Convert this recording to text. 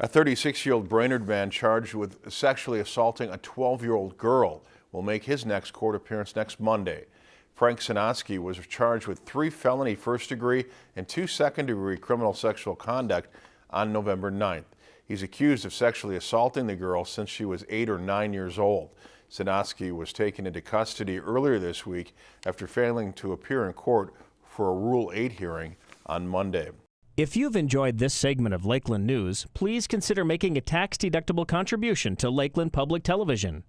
A 36-year-old Brainerd man charged with sexually assaulting a 12-year-old girl will make his next court appearance next Monday. Frank Sinotsky was charged with three felony first-degree and two second-degree criminal sexual conduct on November 9th. He's accused of sexually assaulting the girl since she was eight or nine years old. Sinotsky was taken into custody earlier this week after failing to appear in court for a Rule 8 hearing on Monday. If you've enjoyed this segment of Lakeland News, please consider making a tax-deductible contribution to Lakeland Public Television.